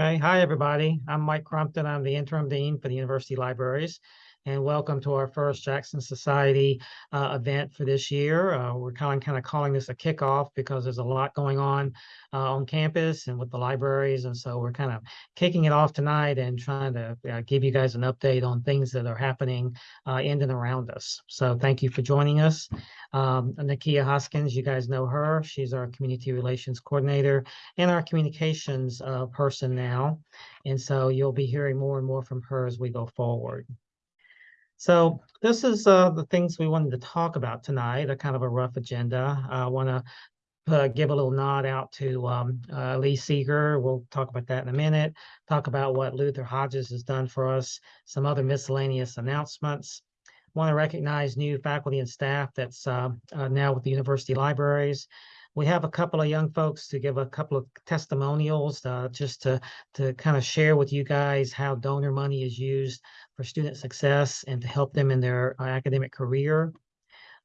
Okay, hi, everybody. I'm Mike Crumpton. I'm the interim dean for the University Libraries. And welcome to our first Jackson Society uh, event for this year. Uh, we're kind of, kind of calling this a kickoff because there's a lot going on uh, on campus and with the libraries. And so we're kind of kicking it off tonight and trying to uh, give you guys an update on things that are happening uh, in and around us. So thank you for joining us. Um, Nakia Hoskins, you guys know her. She's our community relations coordinator and our communications uh, person now. And so you'll be hearing more and more from her as we go forward. So this is uh, the things we wanted to talk about tonight, a kind of a rough agenda. I want to uh, give a little nod out to um, uh, Lee Seeger. We'll talk about that in a minute. Talk about what Luther Hodges has done for us, some other miscellaneous announcements. Want to recognize new faculty and staff that's uh, uh, now with the university libraries. We have a couple of young folks to give a couple of testimonials uh, just to, to kind of share with you guys how donor money is used for student success and to help them in their uh, academic career.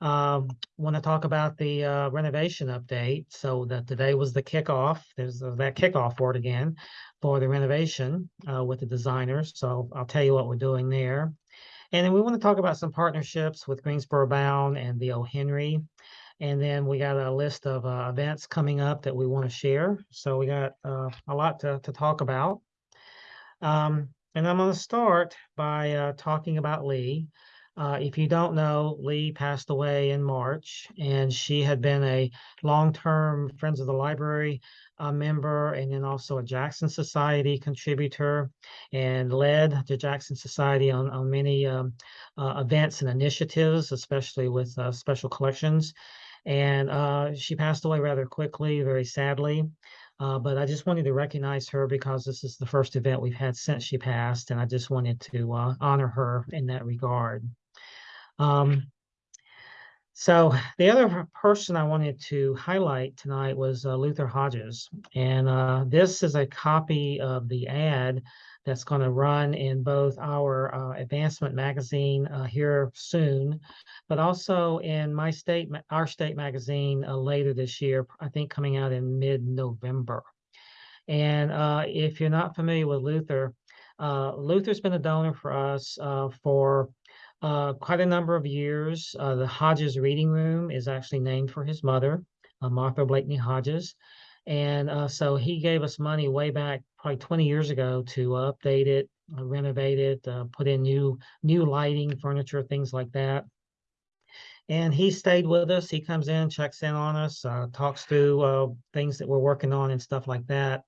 Um, want to talk about the uh, renovation update. So that today was the kickoff. There's uh, that kickoff word again for the renovation uh, with the designers. So I'll tell you what we're doing there. And then we want to talk about some partnerships with Greensboro Bound and the O. Henry. And then we got a list of uh, events coming up that we want to share. So we got uh, a lot to, to talk about. Um, and I'm going to start by uh, talking about Lee. Uh, if you don't know, Lee passed away in March, and she had been a long-term Friends of the Library uh, member and then also a Jackson Society contributor and led the Jackson Society on, on many um, uh, events and initiatives, especially with uh, special collections. And uh, she passed away rather quickly, very sadly. Uh, but I just wanted to recognize her because this is the first event we've had since she passed, and I just wanted to uh, honor her in that regard. Um, so the other person I wanted to highlight tonight was uh, Luther Hodges, and uh, this is a copy of the ad that's going to run in both our uh, advancement magazine uh, here soon, but also in my state, our state magazine uh, later this year, I think coming out in mid-November. And uh, if you're not familiar with Luther, uh, Luther's been a donor for us uh, for quite a number of years. the Hodges Reading Room is actually named for his mother, Martha Blakeney Hodges. And uh, so he gave us money way back probably 20 years ago to update it, uh, renovate it, uh, put in new new lighting, furniture, things like that. And he stayed with us. He comes in, checks in on us, uh, talks through uh, things that we're working on and stuff like that.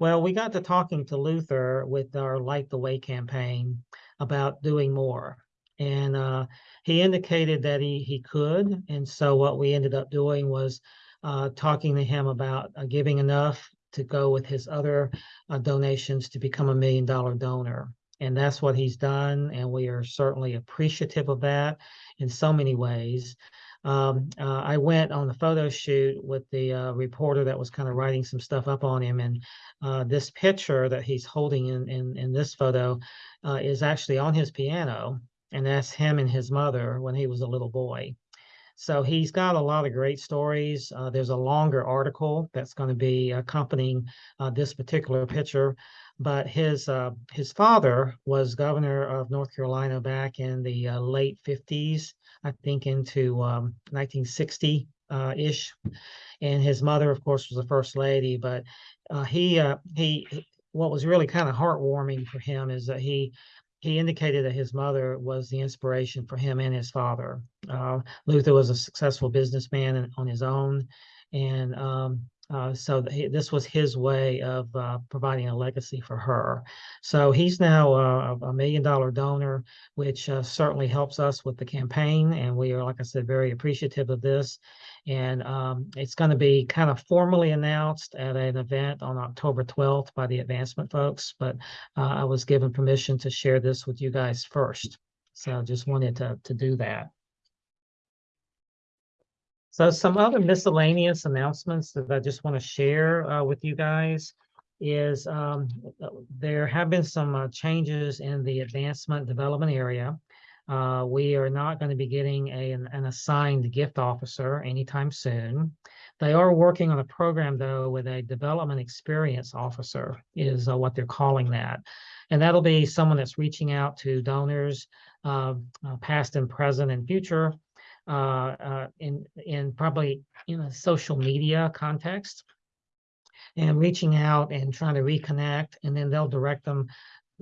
Well, we got to talking to Luther with our Light the Way campaign about doing more. And uh, he indicated that he, he could. And so what we ended up doing was uh, talking to him about uh, giving enough to go with his other uh, donations to become a million dollar donor. And that's what he's done. And we are certainly appreciative of that in so many ways. Um, uh, I went on the photo shoot with the uh, reporter that was kind of writing some stuff up on him. And uh, this picture that he's holding in, in, in this photo is actually on his piano. And that's him and his mother when he was a little boy. So he's got a lot of great stories. Uh, there's a longer article that's going to be accompanying uh, this particular picture. But his uh, his father was governor of North Carolina back in the uh, late 50s, I think into um, 1960 uh, ish. And his mother, of course, was the first lady. But uh, he he what was really kind of heartwarming for him is that he he indicated that his mother was the inspiration for him and his father. Uh, Luther was a successful businessman on his own, and um, uh, so this was his way of uh, providing a legacy for her. So he's now uh, a million dollar donor, which uh, certainly helps us with the campaign. And we are, like I said, very appreciative of this. And um, it's going to be kind of formally announced at an event on October 12th by the advancement folks. But uh, I was given permission to share this with you guys first. So I just wanted to, to do that. So some other miscellaneous announcements that I just want to share uh, with you guys is um, there have been some uh, changes in the advancement development area. Uh, we are not going to be getting a, an, an, assigned gift officer anytime soon. They are working on a program though with a development experience officer is uh, what they're calling that. And that'll be someone that's reaching out to donors, uh, uh, past and present and future, uh, uh, in, in probably in a social media context and reaching out and trying to reconnect and then they'll direct them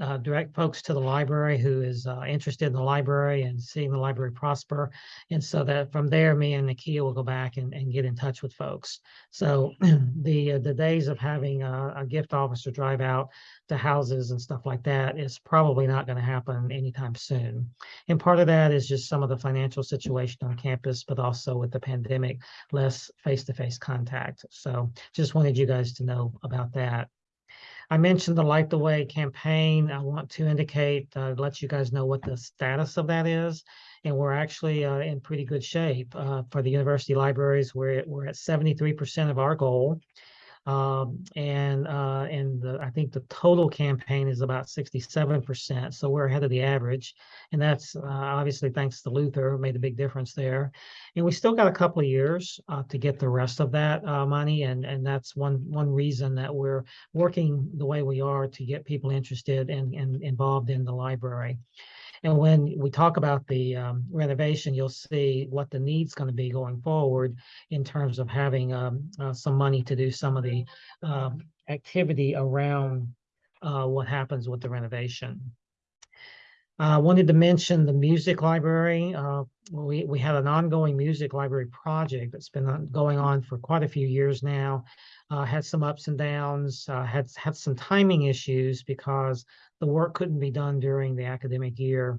uh, direct folks to the library who is uh, interested in the library and seeing the library prosper. And so that from there, me and Nakia will go back and, and get in touch with folks. So the uh, the days of having a, a, gift officer drive out to houses and stuff like that is probably not going to happen anytime soon. And part of that is just some of the financial situation on campus, but also with the pandemic, less face-to-face -face contact. So just wanted you guys to know about that. I mentioned the Light the Way campaign. I want to indicate, uh, let you guys know what the status of that is. And we're actually uh, in pretty good shape uh, for the university libraries. We're, we're at 73% of our goal. Um, and uh, and the, I think the total campaign is about 67%. So we're ahead of the average. And that's uh, obviously thanks to Luther, made a big difference there. And we still got a couple of years uh, to get the rest of that uh, money. And, and that's one, one reason that we're working the way we are to get people interested and, and involved in the library. And when we talk about the um, renovation, you'll see what the need's going to be going forward in terms of having um, uh, some money to do some of the um, activity around uh, what happens with the renovation. I uh, wanted to mention the music library. Uh, we, we had an ongoing music library project that's been going on for quite a few years now. Uh, had some ups and downs, uh, had, had some timing issues because the work couldn't be done during the academic year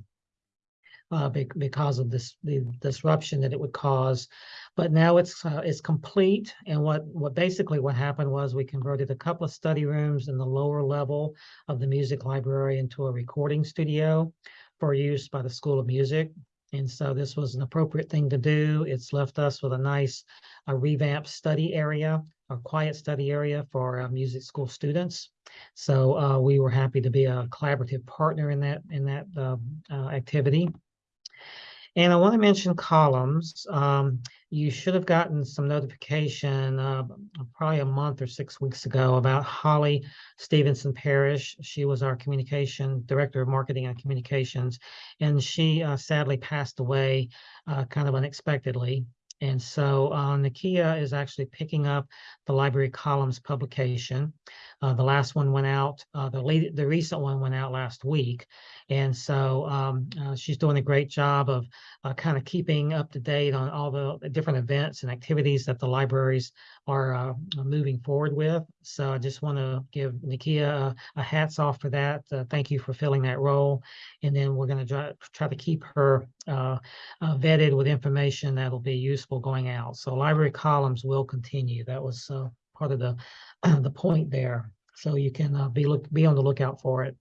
uh, be because of this the disruption that it would cause. But now it's uh, it's complete. And what what basically what happened was we converted a couple of study rooms in the lower level of the music library into a recording studio for use by the School of Music. And so this was an appropriate thing to do. It's left us with a nice a revamped study area, a quiet study area for uh, music school students. So uh, we were happy to be a collaborative partner in that in that uh, uh activity. And I want to mention columns. Um, you should have gotten some notification uh, probably a month or six weeks ago about Holly Stevenson Parrish. She was our communication director of marketing and communications, and she uh, sadly passed away uh, kind of unexpectedly. And so uh, Nakia is actually picking up the library columns publication. Uh, the last one went out, uh, the late, the recent one went out last week. And so um, uh, she's doing a great job of uh, kind of keeping up to date on all the different events and activities that the libraries are uh, moving forward with. So I just want to give Nakia a, a, hats off for that. thank you for filling that role. And then we're going to try, try to keep her vetted with information that'll be useful going out. So library columns will continue. That was part of the the point there. So you can uh, be look be on the lookout for it.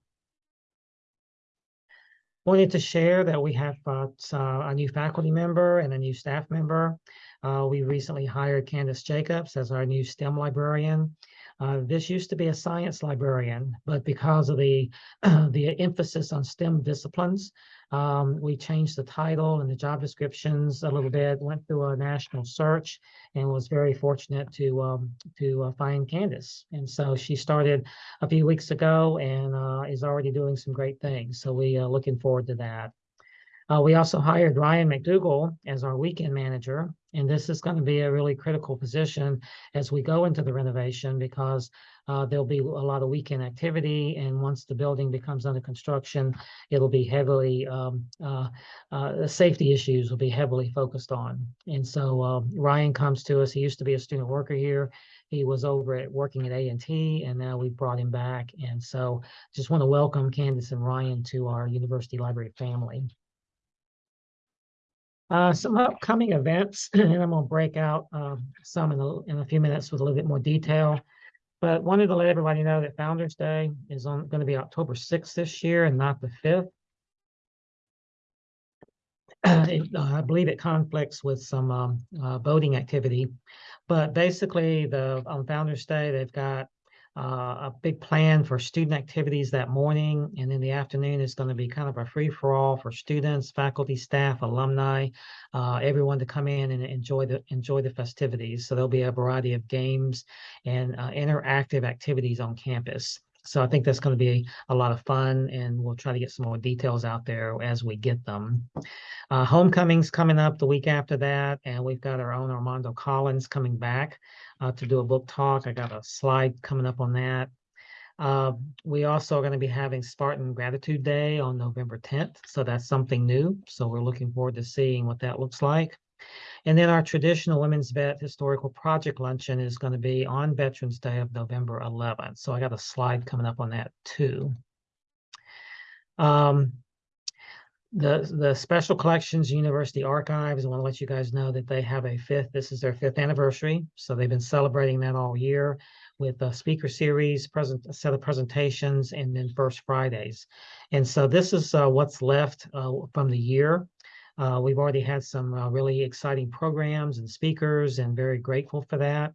Wanted to share that we have uh, a new faculty member and a new staff member. Uh, we recently hired Candace Jacobs as our new STEM librarian. Uh, this used to be a science librarian, but because of the the emphasis on STEM disciplines, um, we changed the title and the job descriptions a little bit, went through a national search and was very fortunate to um, to uh, find Candace. And so she started a few weeks ago and uh, is already doing some great things. So we are uh, looking forward to that. Uh, we also hired Ryan McDougall as our weekend manager, and this is going to be a really critical position as we go into the renovation because uh, there'll be a lot of weekend activity, and once the building becomes under construction, it'll be heavily, um, uh, uh, safety issues will be heavily focused on. And so uh, Ryan comes to us, he used to be a student worker here. He was over at working at A&T, and now we've brought him back. And so just want to welcome Candace and Ryan to our university library family. Uh, some upcoming events, and I'm going to break out um, some in a, in a few minutes with a little bit more detail. But wanted to let everybody know that Founders Day is going to be October 6th this year and not the 5th. It, uh, I believe it conflicts with some um, uh, voting activity, but basically the on Founders Day they've got uh, a big plan for student activities that morning. And in the afternoon is going to be kind of a free for all for students, faculty, staff, alumni, uh, everyone to come in and enjoy the enjoy the festivities. So there'll be a variety of games and uh, interactive activities on campus. So I think that's going to be a lot of fun, and we'll try to get some more details out there as we get them. Uh, homecoming's coming up the week after that, and we've got our own Armando Collins coming back uh, to do a book talk. I got a slide coming up on that. Uh, we also are going to be having Spartan Gratitude Day on November 10th, so that's something new. So we're looking forward to seeing what that looks like. And then our traditional Women's Vet Historical Project Luncheon is going to be on Veterans Day of November 11th. So I got a slide coming up on that too. Um, the the Special Collections University Archives, I want to let you guys know that they have a fifth, this is their fifth anniversary. So they've been celebrating that all year with a speaker series, present a set of presentations, and then First Fridays. And so this is uh, what's left uh, from the year. Uh, we've already had some uh, really exciting programs and speakers and very grateful for that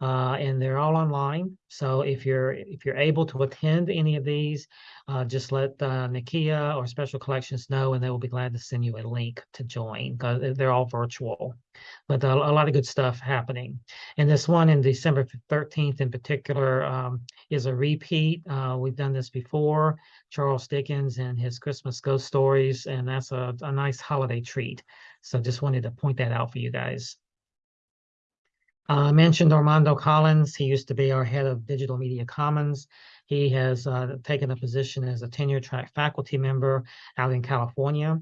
uh, and they're all online. So if you're if you're able to attend any of these, uh, just let uh, Nakia or Special Collections know, and they will be glad to send you a link to join because they're all virtual. But a, a, lot of good stuff happening. And this one in December 13th in particular um, is a repeat. Uh, we've done this before, Charles Dickens and his Christmas ghost stories, and that's a, a nice holiday treat. So just wanted to point that out for you guys. Uh, I mentioned Armando Collins. He used to be our head of Digital Media Commons. He has uh, taken a position as a tenure track faculty member out in California.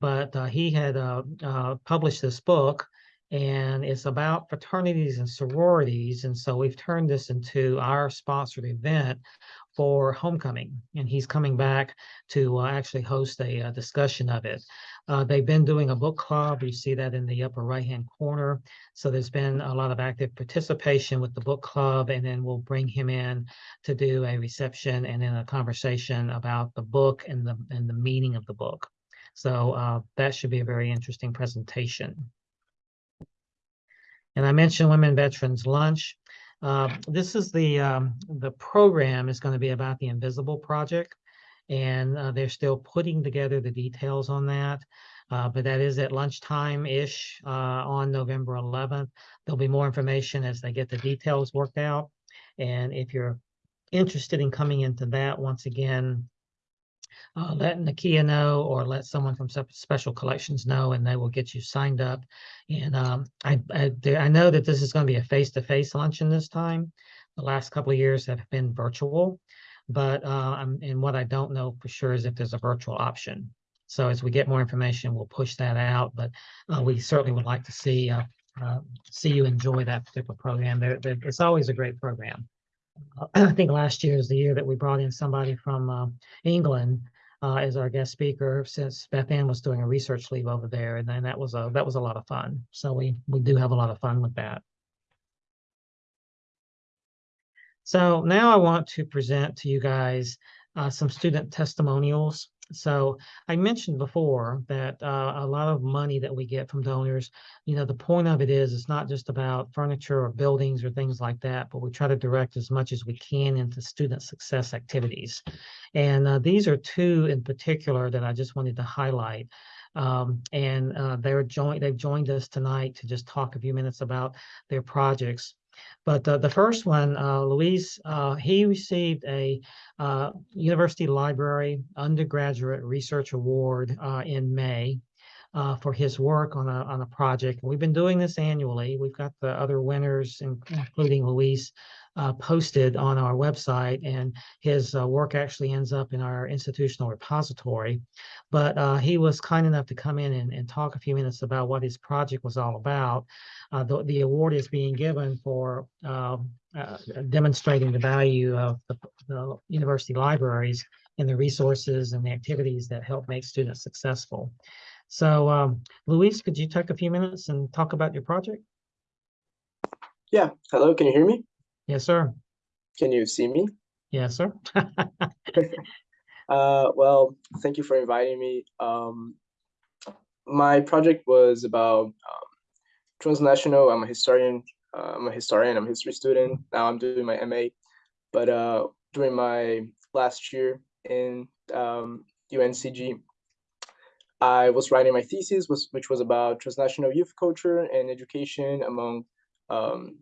But uh, he had uh, uh, published this book, and it's about fraternities and sororities. And so we've turned this into our sponsored event for homecoming, and he's coming back to uh, actually host a, a, discussion of it. Uh, they've been doing a book club. You see that in the upper right-hand corner. So there's been a lot of active participation with the book club, and then we'll bring him in to do a reception and then a conversation about the book and the and the meaning of the book. So uh, that should be a very interesting presentation. And I mentioned Women Veterans Lunch. Uh, this is the um, the program is going to be about the Invisible Project, and uh, they're still putting together the details on that. Uh, but that is at lunchtime ish uh, on November 11th. There'll be more information as they get the details worked out. And if you're interested in coming into that, once again, uh, let Nakia know or let someone from Special Collections know, and they will get you signed up. And um, I, I, I, know that this is going to be a face-to-face luncheon this time. The last couple of years have been virtual, but uh, and what I don't know for sure is if there's a virtual option. So as we get more information, we'll push that out. But uh, we certainly would like to see uh, uh, see you enjoy that particular program. They're, they're, it's always a great program. I think last year is the year that we brought in somebody from uh, England uh, as our guest speaker since Beth Ann was doing a research leave over there, and then that was a that was a lot of fun. So we we do have a lot of fun with that. So now I want to present to you guys uh, some student testimonials so I mentioned before that uh, a lot of money that we get from donors, you know, the point of it is it's not just about furniture or buildings or things like that, but we try to direct as much as we can into student success activities. And uh, these are two in particular that I just wanted to highlight. Um, and uh, they're joined, they've joined us tonight to just talk a few minutes about their projects. But uh, the first one, uh, Luis, uh, he received a uh, University Library Undergraduate Research Award uh, in May uh, for his work on a, on a project. We've been doing this annually. We've got the other winners, including Luis, uh, posted on our website, and his uh, work actually ends up in our institutional repository. But uh, he was kind enough to come in and, and, talk a few minutes about what his project was all about. Uh, the, the, award is being given for um, uh, demonstrating the value of the, the university libraries and the resources and the activities that help make students successful. So, um, Luis, could you take a few minutes and talk about your project? Yeah. Hello, can you hear me? Yes, sir. Can you see me? Yes, sir. uh, well, thank you for inviting me. Um, my project was about um, transnational. I'm a historian. Uh, I'm a historian. I'm a history student. Now I'm doing my MA. but uh, during my last year in um, UNCG, I was writing my thesis, was, which was about transnational youth culture and education among um,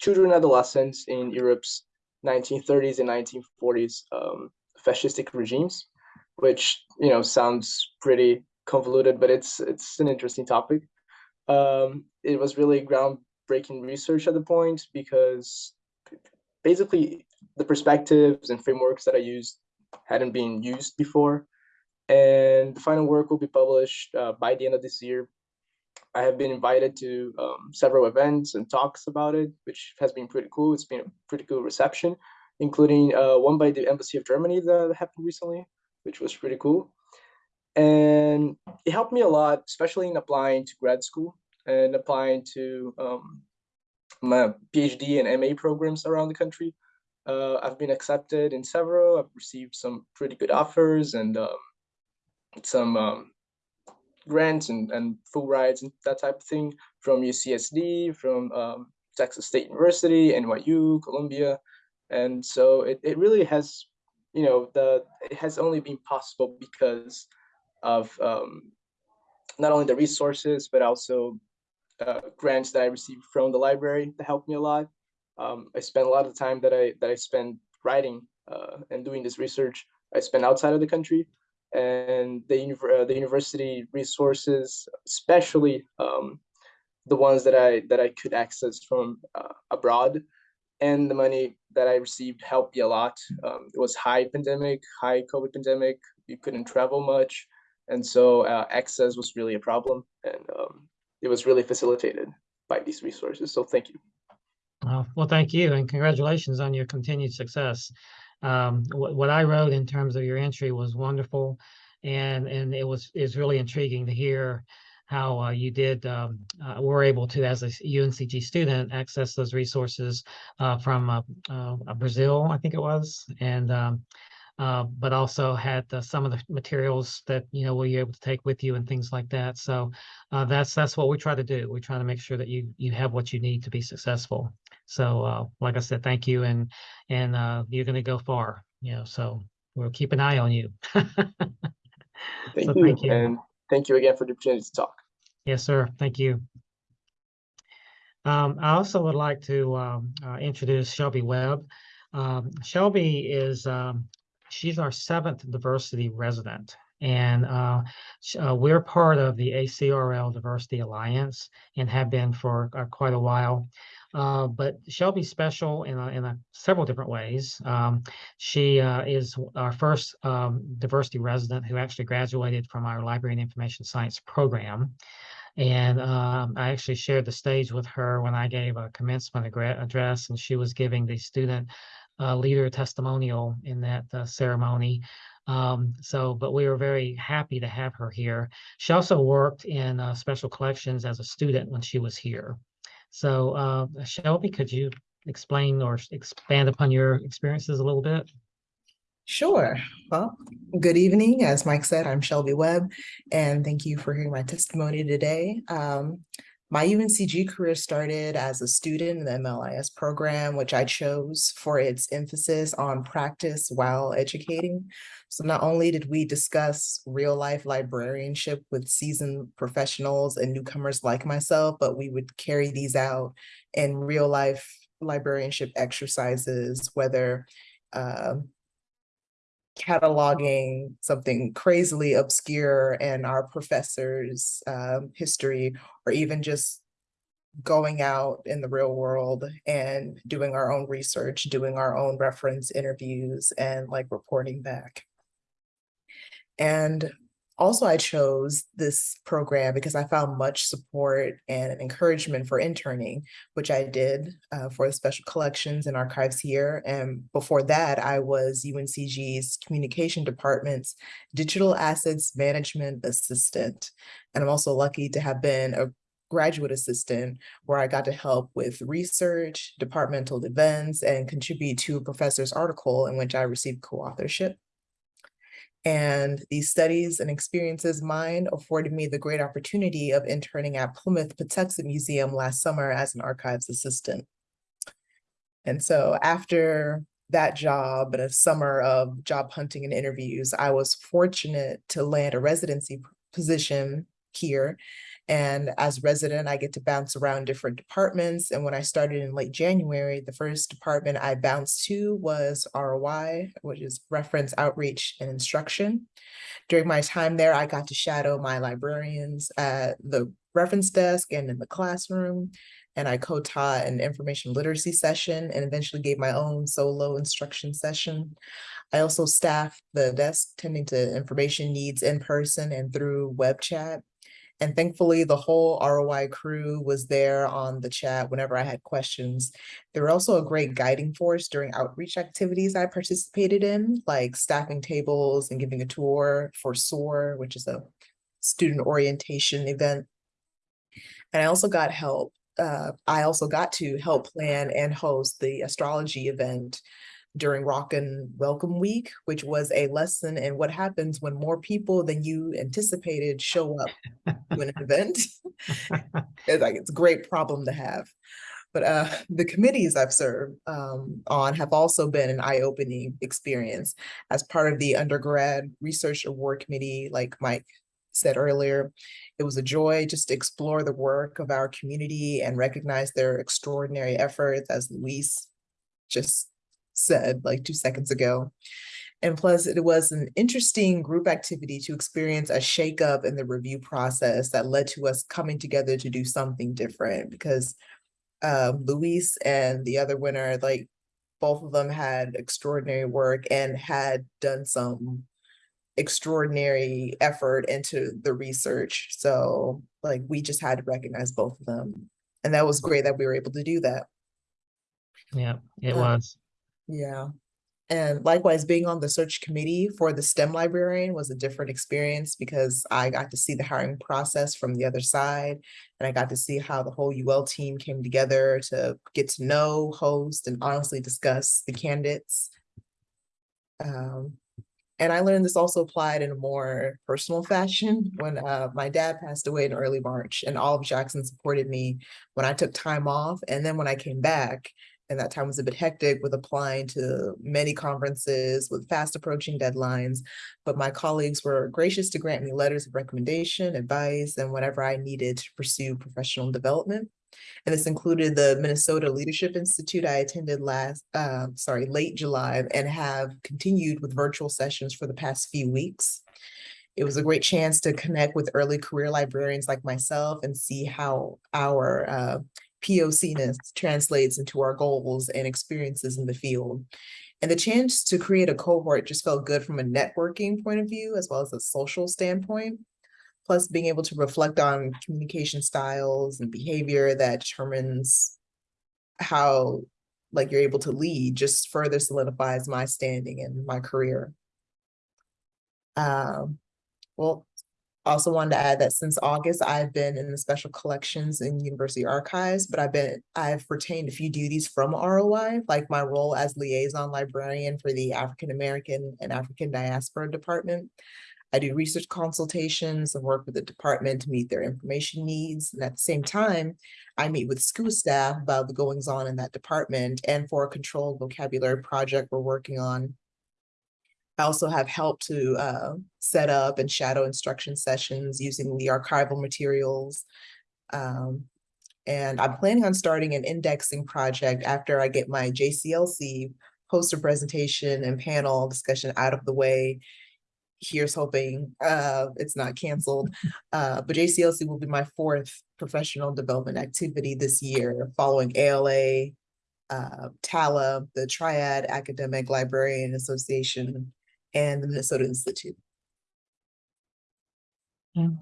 children adolescents in Europe's 1930s and 1940s um, fascistic regimes, which you know sounds pretty convoluted, but it's it's an interesting topic. Um, it was really groundbreaking research at the point because basically the perspectives and frameworks that I used hadn't been used before. And the final work will be published uh, by the end of this year. I have been invited to um, several events and talks about it, which has been pretty cool. It's been a pretty cool reception, including uh, one by the Embassy of Germany that happened recently, which was pretty cool. And it helped me a lot, especially in applying to grad school and applying to um, my PhD and MA programs around the country. Uh, I've been accepted in several. I've received some pretty good offers and um, some um, grants and, and full rides and that type of thing from UCSD, from um, Texas State University, NYU, Columbia. And so it, it really has, you know, the it has only been possible because of um, not only the resources, but also uh, grants that I received from the library that helped me a lot. Um, I spent a lot of time that I that I spend writing uh, and doing this research. I spent outside of the country, and the uh, the university resources, especially um, the ones that I that I could access from uh, abroad, and the money that I received helped me a lot. Um, it was high pandemic, high COVID pandemic. You couldn't travel much, and so uh, access was really a problem. And um, it was really facilitated by these resources. So thank you. Well, thank you, and congratulations on your continued success. Um, what, what I wrote in terms of your entry was wonderful, and and it was is really intriguing to hear how uh, you did um, uh, were able to, as a UNCG student, access those resources uh, from uh, uh, Brazil, I think it was, and um, uh, but also had some of the materials that you know were you able to take with you and things like that. So uh, that's that's what we try to do. We try to make sure that you you have what you need to be successful. So uh, like I said, thank you, and and uh, you're going to go far. You know, so we'll keep an eye on you. thank, so you. thank you, and thank you again for the opportunity to talk. Yes, sir. Thank you. Um, I also would like to um, uh, introduce Shelby Webb. Um, Shelby is um, she's our seventh diversity resident. And uh, uh, we're part of the ACRL Diversity Alliance and have been for uh, quite a while. Uh, but Shelby's special in, a, in a several different ways. Um, she uh, is our first um, diversity resident who actually graduated from our Library and Information Science program. And um, I actually shared the stage with her when I gave a commencement address, and she was giving the student uh, leader testimonial in that uh, ceremony. Um, so, but we were very happy to have her here. She also worked in uh, special collections as a student when she was here. So, uh, Shelby, could you explain or expand upon your experiences a little bit? Sure. Well, good evening. As Mike said, I'm Shelby Webb, and thank you for hearing my testimony today. Um, my UNCG career started as a student in the MLIS program, which I chose for its emphasis on practice while educating. So not only did we discuss real life librarianship with seasoned professionals and newcomers like myself, but we would carry these out in real life librarianship exercises, whether uh, cataloging something crazily obscure in our professor's um, history, or even just going out in the real world and doing our own research, doing our own reference interviews and like reporting back. And also, I chose this program because I found much support and encouragement for interning, which I did uh, for the special collections and archives here. And before that, I was UNCG's communication department's digital assets management assistant. And I'm also lucky to have been a graduate assistant where I got to help with research, departmental events, and contribute to a professor's article in which I received co-authorship. And these studies and experiences mine afforded me the great opportunity of interning at Plimoth Patuxet Museum last summer as an archives assistant. And so after that job and a summer of job hunting and interviews, I was fortunate to land a residency position here. And as resident, I get to bounce around different departments. And when I started in late January, the first department I bounced to was ROI, which is Reference Outreach and Instruction. During my time there, I got to shadow my librarians at the reference desk and in the classroom. And I co-taught an information literacy session and eventually gave my own solo instruction session. I also staffed the desk tending to information needs in person and through web chat. And thankfully, the whole ROI crew was there on the chat whenever I had questions. They were also a great guiding force during outreach activities I participated in, like staffing tables and giving a tour for SOAR, which is a student orientation event. And I also got help. Uh, I also got to help plan and host the astrology event during Rockin' Welcome Week, which was a lesson in what happens when more people than you anticipated show up to an event. It's like it's a great problem to have. But uh, the committees I've served um, on have also been an eye-opening experience. As part of the undergrad research award committee, like Mike said earlier, it was a joy just to explore the work of our community and recognize their extraordinary efforts, as Luis just said like two seconds ago. And plus, it was an interesting group activity to experience a shakeup in the review process that led to us coming together to do something different because um, Luis and the other winner, like both of them had extraordinary work and had done some extraordinary effort into the research. So like we just had to recognize both of them. And that was great that we were able to do that. Yeah, it Uh, was. Yeah. And likewise, being on the search committee for the STEM librarian was a different experience because I got to see the hiring process from the other side. And I got to see how the whole UL team came together to get to know, host, and honestly discuss the candidates. Um, and I learned this also applied in a more personal fashion when uh, my dad passed away in early March and all of Jackson supported me when I took time off. And then when I came back, and that time was a bit hectic with applying to many conferences with fast approaching deadlines. But my colleagues were gracious to grant me letters of recommendation, advice, and whatever I needed to pursue professional development. And this included the Minnesota Leadership Institute I attended last, uh, sorry, late July and have continued with virtual sessions for the past few weeks. It was a great chance to connect with early career librarians like myself and see how our uh, POCness translates into our goals and experiences in the field. And the chance to create a cohort just felt good from a networking point of view, as well as a social standpoint. Plus being able to reflect on communication styles and behavior that determines how like you're able to lead just further solidifies my standing in my career. Um, well, also wanted to add that since August, I've been in the special collections in university archives, but I've been, I've retained a few duties from ROI, like my role as liaison librarian for the African American and African Diaspora Department. I do research consultations and work with the department to meet their information needs. And at the same time, I meet with school staff about the goings on in that department and for a controlled vocabulary project we're working on I also have helped to uh, set up and shadow instruction sessions using the archival materials. Um, and I'm planning on starting an indexing project after I get my JCLC poster presentation and panel discussion out of the way. Here's hoping uh, it's not canceled. Uh, but JCLC will be my fourth professional development activity this year following ALA, uh, TALA, the Triad Academic Librarian Association, and the Minnesota Institute.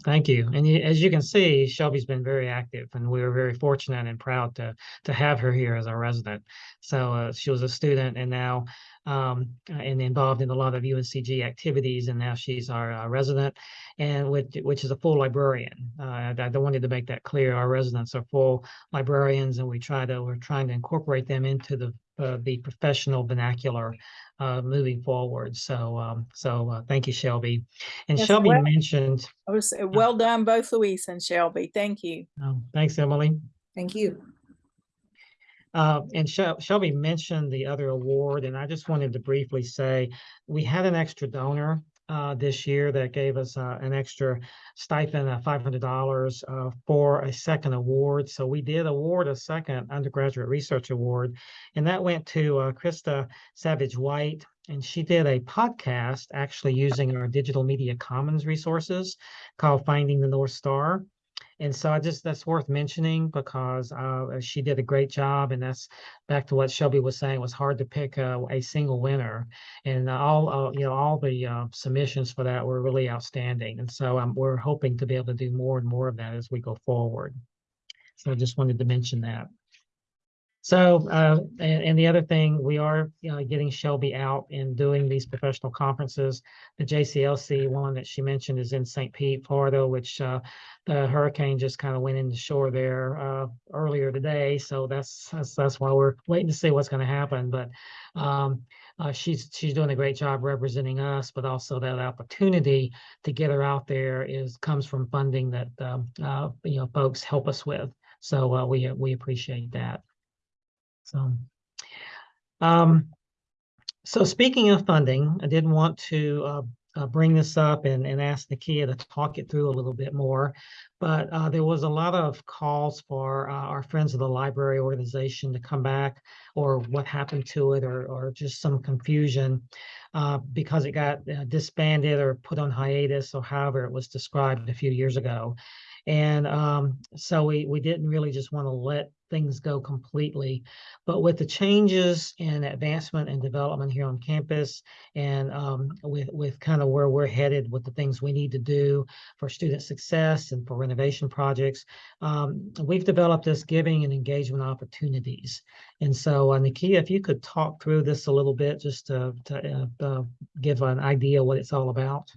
Thank you. And as you can see, Shelby's been very active and we were very fortunate and proud to, to have her here as our resident. So uh, she was a student and now um, and involved in a lot of UNCG activities and now she's our uh, resident and which, which is a full librarian. Uh, I, I wanted to make that clear. Our residents are full librarians and we try to, we're trying to incorporate them into the uh, the professional vernacular uh, moving forward. So, um, so uh, thank you, Shelby. And Yes, Shelby well- mentioned, I was uh, well done, both Luis and Shelby. Thank you. oh, thanks, Emily. Thank you. Uh, and Shelby mentioned the other award, and I just wanted to briefly say, we had an extra donor uh, this year that gave us uh, an extra stipend of five hundred dollars uh, for a second award. So we did award a second undergraduate research award, and that went to uh, Krista Savage White, and she did a podcast actually using our digital media commons resources called Finding the North Star. And so I just that's worth mentioning because uh, she did a great job, and that's back to what Shelby was saying. It was hard to pick a, a single winner, and all uh, you know all the uh, submissions for that were really outstanding. And so um, we're hoping to be able to do more and more of that as we go forward. So I just wanted to mention that. So, uh, and, and the other thing, we are, you know, getting Shelby out and doing these professional conferences. The JCLC one that she mentioned is in St. Pete, Florida, which uh, the hurricane just kind of went into shore there uh, earlier today. So that's, that's that's why we're waiting to see what's going to happen. But um, uh, she's she's doing a great job representing us, but also that opportunity to get her out there is comes from funding that um, uh, you know folks help us with. So uh, we we appreciate that. So, um, so speaking of funding, I did want to uh, uh, bring this up and, and ask Nakia to talk it through a little bit more. But uh, there was a lot of calls for uh, our Friends of the Library organization to come back or what happened to it or, or just some confusion uh, because it got uh, disbanded or put on hiatus or however it was described a few years ago. And um, so we, we didn't really just want to let things go completely. But with the changes in advancement and development here on campus and um, with, with kind of where we're headed with the things we need to do for student success and for renovation projects, um, we've developed this giving and engagement opportunities. And so uh, if you could talk through this a little bit just to, to uh, uh, give an idea what it's all about.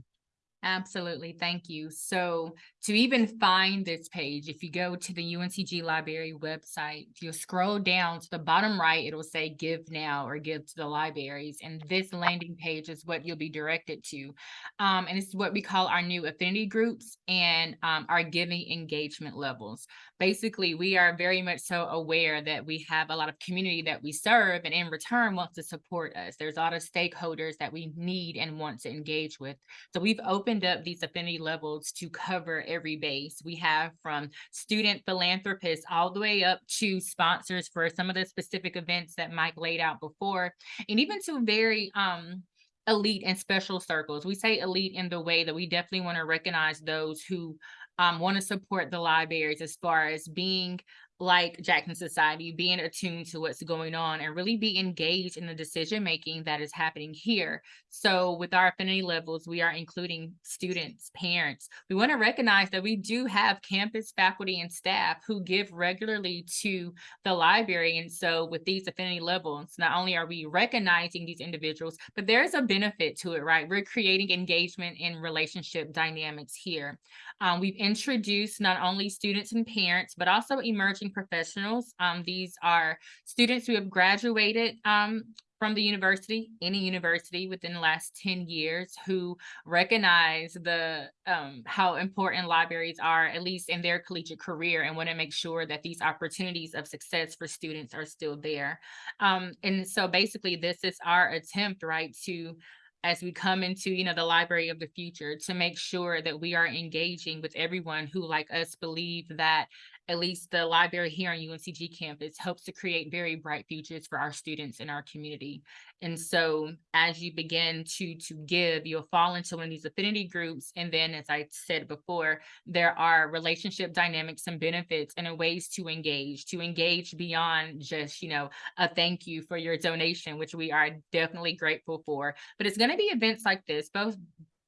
Absolutely. Thank you. So to even find this page, if you go to the UNCG library website, if you scroll down to the bottom right, it'll say give now or give to the libraries. And this landing page is what you'll be directed to. Um, and it's what we call our new affinity groups and um, our giving engagement levels. Basically, we are very much so aware that we have a lot of community that we serve and in return wants to support us. There's a lot of stakeholders that we need and want to engage with. So we've opened up these affinity levels to cover every base. We have from student philanthropists all the way up to sponsors for some of the specific events that Mike laid out before, and even to very um, elite and special circles. We say elite in the way that we definitely want to recognize those who um, want to support the libraries as far as being like Jackson Society, being attuned to what's going on and really be engaged in the decision making that is happening here. So with our affinity levels, we are including students, parents. We want to recognize that we do have campus faculty and staff who give regularly to the library. And so with these affinity levels, not only are we recognizing these individuals, but there's a benefit to it, right? We're creating engagement and relationship dynamics here. Um, we've introduced not only students and parents, but also emerging professionals. Um, these are students who have graduated um, from the university, any university within the last 10 years who recognize the um, how important libraries are, at least in their collegiate career, and want to make sure that these opportunities of success for students are still there. Um, and so basically this is our attempt, right, to as we come into you know the library of the future to make sure that we are engaging with everyone who like us believe that at least the library here on UNCG campus helps to create very bright futures for our students in our community. And so as you begin to, to give, you'll fall into one of these affinity groups. And then, as I said before, there are relationship dynamics and benefits and ways to engage, to engage beyond just, you know, a thank you for your donation, which we are definitely grateful for. But it's going to be events like this, both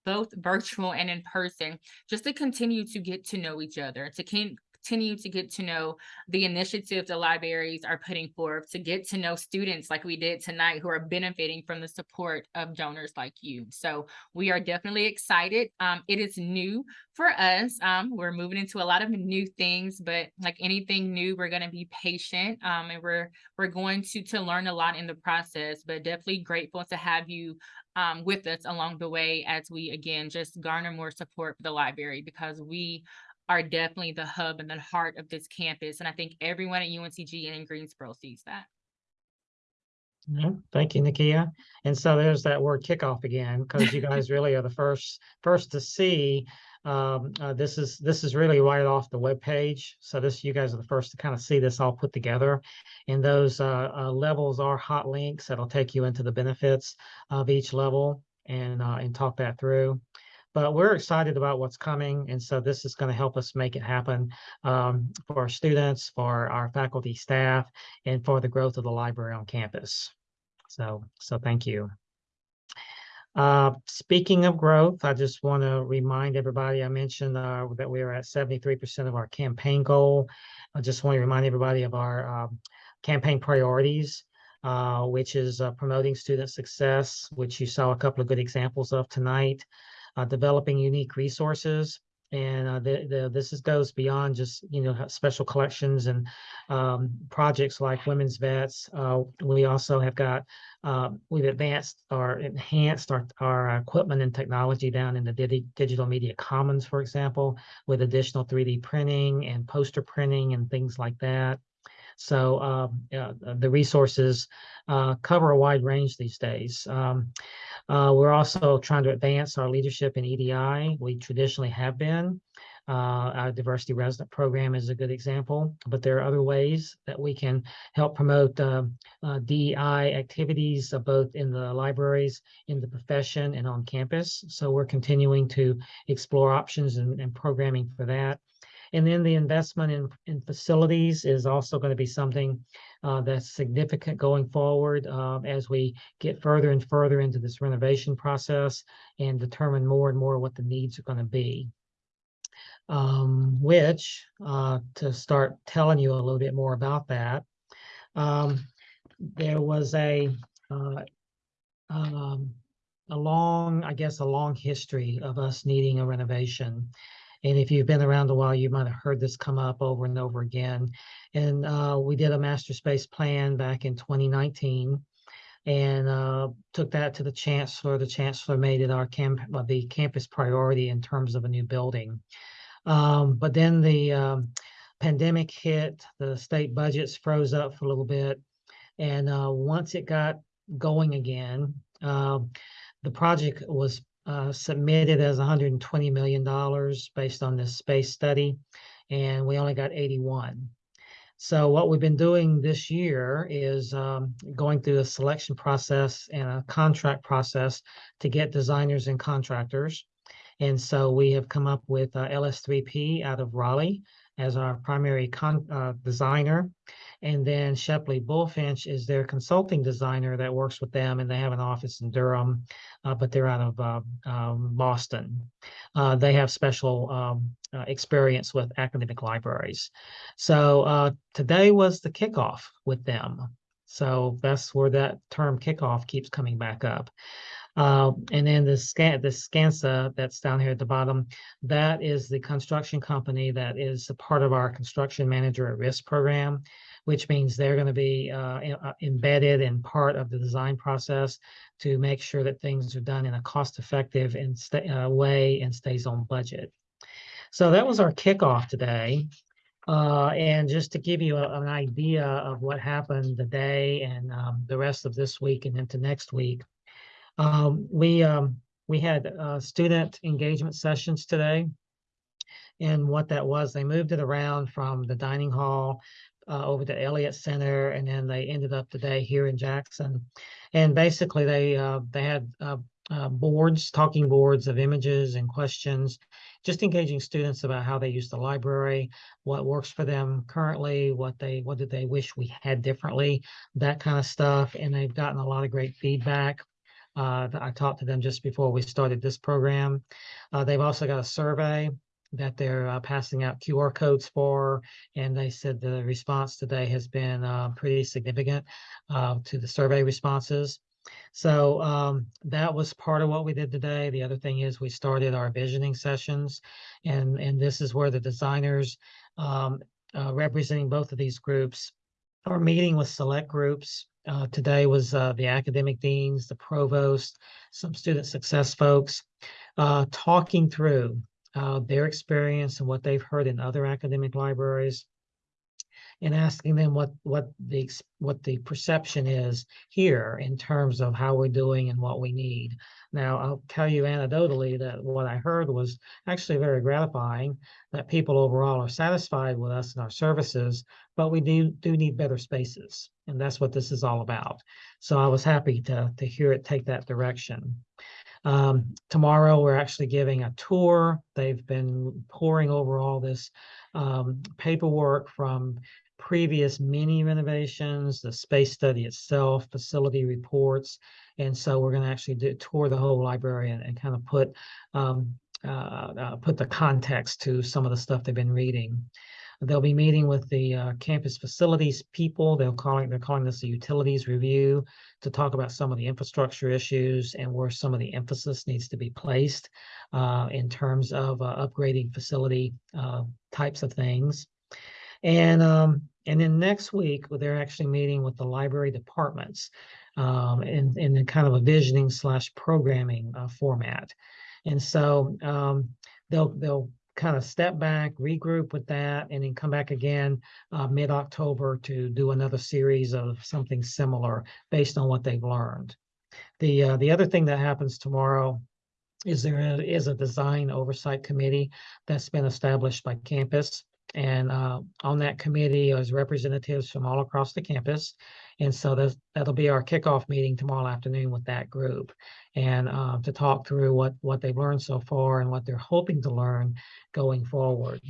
both virtual and in person, just to continue to get to know each other, to continue to get to know the initiatives the libraries are putting forth, to get to know students like we did tonight who are benefiting from the support of donors like you. So we are definitely excited. Um, it is new for us. Um, we're moving into a lot of new things, but like anything new, we're going to be patient um, and we're we're going to to learn a lot in the process, but definitely grateful to have you um, with us along the way as we again just garner more support for the library because we are definitely the hub and the heart of this campus. And I think everyone at UNCG and in Greensboro sees that. Yeah, thank you, Nakia. And so there's that word kickoff again, because you guys really are the first, first to see. Um, uh, this is, this is really right off the webpage. So this, you guys are the first to kind of see this all put together. And those, uh, uh, levels are hot links that'll take you into the benefits of each level and, uh, and talk that through. But we're excited about what's coming. And so this is going to help us make it happen, um, for our students, for our faculty, staff, and for the growth of the library on campus. So, so thank you. Uh, speaking of growth, I just want to remind everybody, I mentioned uh, that we are at seventy-three percent of our campaign goal. I just want to remind everybody of our um, campaign priorities, uh, which is uh, promoting student success, which you saw a couple of good examples of tonight, uh, developing unique resources, and uh, the, the, this is, goes beyond just, you know, special collections and um, projects like Women's Vets. Uh, we also have got, uh, we've advanced or enhanced our, our equipment and technology down in the digi- digital media commons, for example, with additional 3D printing and poster printing and things like that. So um, yeah, the resources uh, cover a wide range these days. Um, uh, we're also trying to advance our leadership in EDI. We traditionally have been. Uh, our diversity resident program is a good example, but there are other ways that we can help promote uh, uh, DEI activities uh, both in the libraries, in the profession, and on campus. So we're continuing to explore options and, and programming for that. And then the investment in, in facilities is also going to be something uh, that's significant going forward uh, as we get further and further into this renovation process and determine more and more what the needs are going to be. Um, which, uh, to start telling you a little bit more about that, um, there was a uh, um, a long, I guess, a long history of us needing a renovation. And if you've been around a while, you might have heard this come up over and over again. And uh, we did a master space plan back in 2019 and uh, took that to the chancellor. The chancellor made it our camp, the campus priority in terms of a new building. Um, but then the um, pandemic hit, the state budgets froze up for a little bit. And uh, once it got going again, uh, the project was uh, submitted as $120 million based on this space study, and we only got 81. So what we've been doing this year is um, going through a selection process and a contract process to get designers and contractors. And so we have come up with uh, LS3P out of Raleigh as our primary uh, designer. And then Shepley Bulfinch is their consulting designer that works with them, and they have an office in Durham, uh, but they're out of uh, um, Boston. Uh, they have special um, uh, experience with academic libraries. So uh, today was the kickoff with them. So that's where that term kickoff keeps coming back up. Uh, and then the scan the Skanska that's down here at the bottom, that is the construction company that is a part of our construction manager at risk program, which means they're going to be uh, uh, embedded in part of the design process to make sure that things are done in a cost effective and uh, way and stays on budget. So that was our kickoff today. Uh, and just to give you a- an idea of what happened today and um, the rest of this week and into next week, um, we um, we had uh, student engagement sessions today. And what that was, they moved it around from the dining hall uh, over to Elliott Center, and then they ended up today here in Jackson. And basically, they uh, they had uh, uh, boards, talking boards of images and questions, just engaging students about how they use the library, what works for them currently, what they what did they wish we had differently, that kind of stuff. And they've gotten a lot of great feedback. Uh, I talked to them just before we started this program. Uh, they've also got a survey that they're uh, passing out QR codes for, and they said the response today has been uh, pretty significant uh, to the survey responses. So um, that was part of what we did today. The other thing is we started our visioning sessions, and and this is where the designers um, uh, representing both of these groups are meeting with select groups. Uh, today was uh, the academic deans, the provost, some student success folks, uh, talking through uh, their experience and what they've heard in other academic libraries and asking them what what the what the perception is here in terms of how we're doing and what we need. Now, I'll tell you anecdotally that what I heard was actually very gratifying that people overall are satisfied with us and our services, but we do do need better spaces, and that's what this is all about. So I was happy to to hear it take that direction. Um, tomorrow, we're actually giving a tour. They've been poring over all this um, paperwork from previous mini renovations, the space study itself, facility reports. And so we're going to actually do tour the whole library and, and kind of put um, uh, uh, put the context to some of the stuff they've been reading. They'll be meeting with the uh, campus facilities people. They'll calling they're calling this a utilities review to talk about some of the infrastructure issues and where some of the emphasis needs to be placed uh, in terms of uh, upgrading facility uh, types of things. And um, and then next week they're actually meeting with the library departments um, in in kind of a visioning slash programming uh, format. And so um, they'll they'll kind of step back, regroup with that, and then come back again uh, mid-October to do another series of something similar based on what they've learned. The uh, the other thing that happens tomorrow is there is a design oversight committee that's been established by campus. And uh, on that committee is representatives from all across the campus. And so that's, that'll be our kickoff meeting tomorrow afternoon with that group and uh, to talk through what, what they've learned so far and what they're hoping to learn going forward.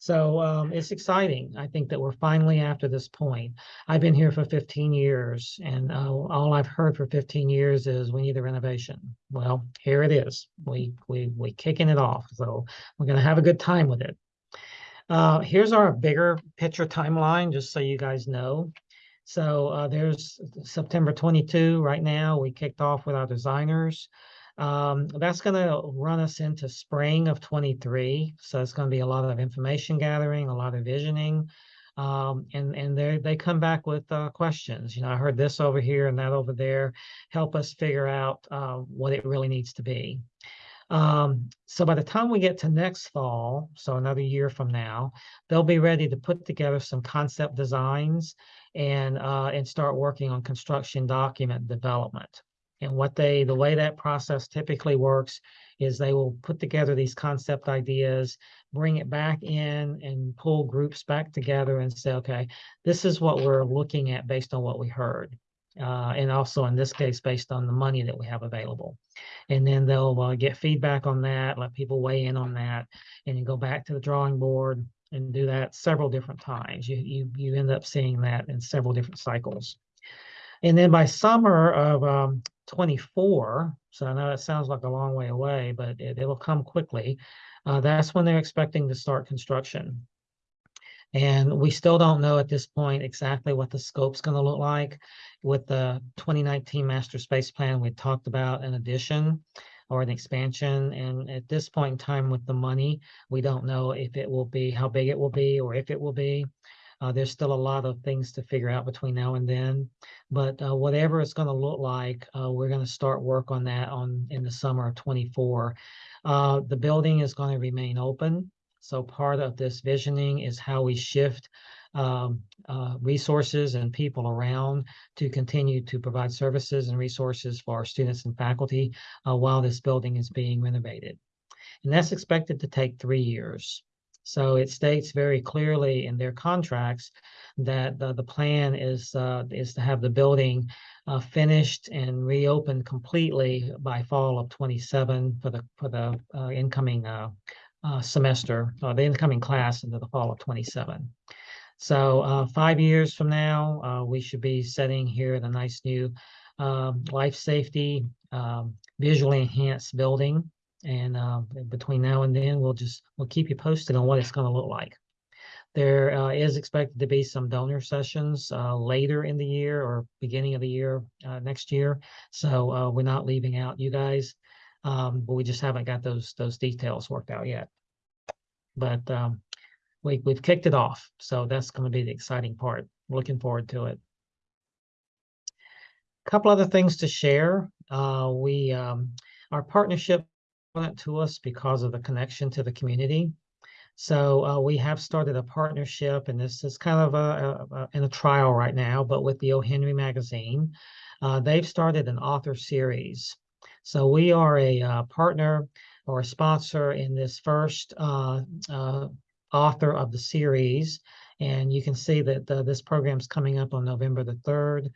So um, it's exciting. I think that we're finally after this point. I've been here for 15 years, and uh, all I've heard for 15 years is we need a renovation. Well, here it is. We we we kicking it off. So we're gonna have a good time with it. Uh, here's our bigger picture timeline, just so you guys know. So uh, there's September 22 right now. We kicked off with our designers. Um, that's going to run us into spring of 23. So it's going to be a lot of information gathering, a lot of visioning. Um, and and they they come back with uh, questions. You know, I heard this over here and that over there. Help us figure out uh, what it really needs to be. Um, so by the time we get to next fall, so another year from now, they'll be ready to put together some concept designs and uh, and start working on construction document development. And what they, the way that process typically works is they will put together these concept ideas, bring it back in and pull groups back together and say, okay, this is what we're looking at based on what we heard. Uh, and also in this case, based on the money that we have available. And then they'll uh, get feedback on that, let people weigh in on that, and then go back to the drawing board and do that several different times. You, you, you end up seeing that in several different cycles. And then by summer of um, 24, so I know it sounds like a long way away, but it, it'll come quickly. Uh, that's when they're expecting to start construction. And we still don't know at this point exactly what the scope's going to look like. With the 2019 master space plan, we talked about in addition or an expansion. And at this point in time with the money, we don't know if it will be, how big it will be, or if it will be. Uh, there's still a lot of things to figure out between now and then, but uh, whatever it's going to look like, uh, we're going to start work on that on in the summer of 24. Uh, the building is going to remain open. So part of this visioning is how we shift um, uh, resources and people around to continue to provide services and resources for our students and faculty uh, while this building is being renovated. And that's expected to take three years. So it states very clearly in their contracts that the, the plan is uh, is to have the building uh, finished and reopened completely by fall of 27 for the for the uh, incoming uh, uh, semester or the incoming class into the fall of 27. So uh, five years from now, we should be sitting here in a nice new um, life safety, um, visually enhanced building and uh, between now and then, we'll just we'll keep you posted on what it's going to look like. There uh, is expected to be some donor sessions uh, later in the year or beginning of the year uh, next year. So uh, we're not leaving out you guys, um, but we just haven't got those those details worked out yet. But um, we we've kicked it off, so that's going to be the exciting part. Looking forward to it. A couple other things to share. Uh, we um, our partnership important to us because of the connection to the community. So uh, we have started a partnership, and this is kind of a, a- a- in a trial right now, but with the O. Henry magazine, uh, they've started an author series. So we are a uh, partner or a sponsor in this first uh, uh, author of the series, and you can see that uh, this program's coming up on November the third.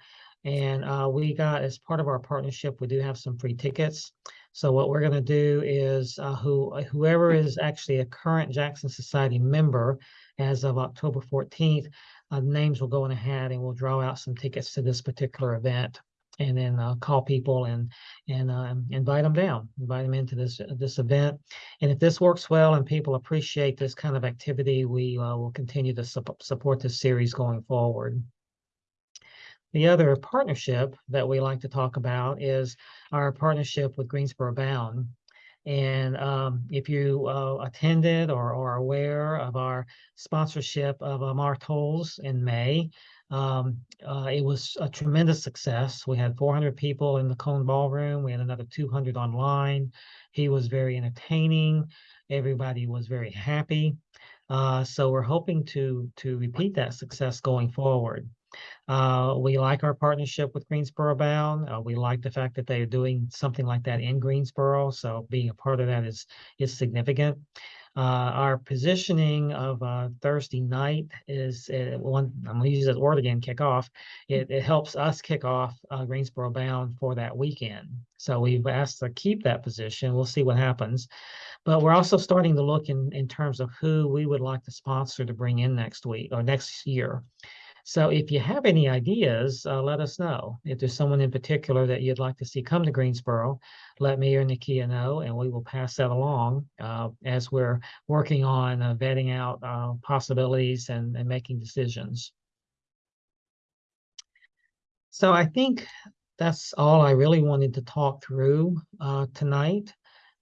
And uh, we got as part of our partnership, we do have some free tickets. So what we're going to do is uh, who whoever is actually a current Jackson Society member as of October 14th, uh, names will go in a hat and we'll draw out some tickets to this particular event and then uh, call people and and um, invite them down, invite them into this this event. And if this works well and people appreciate this kind of activity, we uh, will continue to sup- support this series going forward. The other partnership that we like to talk about is our partnership with Greensboro Bound. And um, if you uh, attended or are aware of our sponsorship of uh, Mark Tolles in May, um, uh, it was a tremendous success. We had 400 people in the Cone Ballroom. We had another 200 online. He was very entertaining. Everybody was very happy. Uh, so we're hoping to to repeat that success going forward. Uh, we like our partnership with Greensboro Bound. Uh, we like the fact that they are doing something like that in Greensboro. So being a part of that is is significant. Uh, our positioning of uh, Thursday night is uh, one. I'm going to use that word again. Kick off. It, it helps us kick off uh, Greensboro Bound for that weekend. So we've asked to keep that position. We'll see what happens. But we're also starting to look in in terms of who we would like to sponsor to bring in next week or next year. So if you have any ideas, uh, let us know. If there's someone in particular that you'd like to see come to Greensboro, let me or Nakia know, and we will pass that along uh, as we're working on uh, vetting out uh, possibilities and, and making decisions. So I think that's all I really wanted to talk through uh, tonight.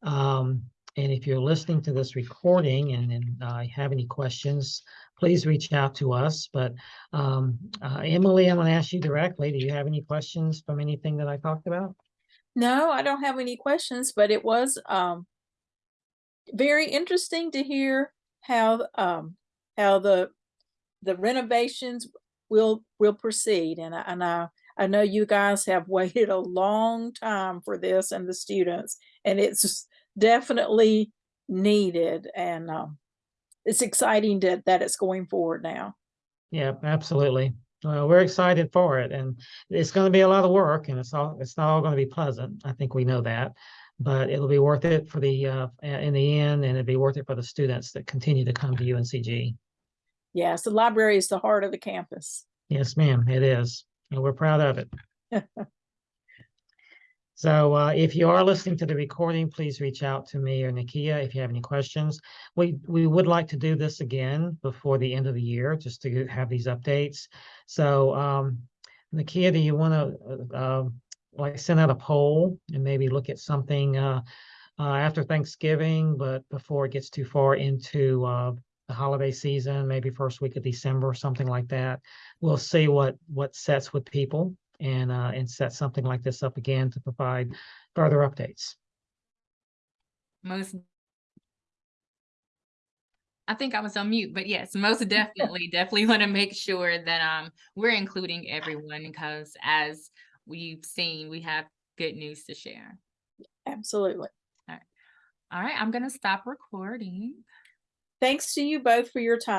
Um, and if you're listening to this recording and, and uh, have any questions, please reach out to us. But um, uh, Emily, I'm going to ask you directly. Do you have any questions from anything that I talked about? No, I don't have any questions, but it was um very interesting to hear how um how the the renovations will will proceed. And I and I I know you guys have waited a long time for this and the students, and it's definitely needed. And um it's exciting that that it's going forward now. Yeah, absolutely. Well, we're excited for it, and it's going to be a lot of work, and it's all it's not all going to be pleasant. I think we know that, but it'll be worth it for the uh, in the end, and it'll be worth it for the students that continue to come to UNCG. Yes, the library is the heart of the campus. Yes, ma'am, it is, and we're proud of it. So uh, if you are listening to the recording, please reach out to me or Nakia if you have any questions. We we would like to do this again before the end of the year, just to have these updates. So um, Nakia, do you want to uh, like send out a poll and maybe look at something uh, uh, after Thanksgiving, but before it gets too far into uh, the holiday season, maybe first week of December or something like that. We'll see what what sets with people and uh, and set something like this up again to provide further updates. Most. I think I was on mute, but yes, most definitely, definitely want to make sure that um we're including everyone because as we've seen, we have good news to share. Absolutely. All right, I'm gonna stop recording. Thanks to you both for your time.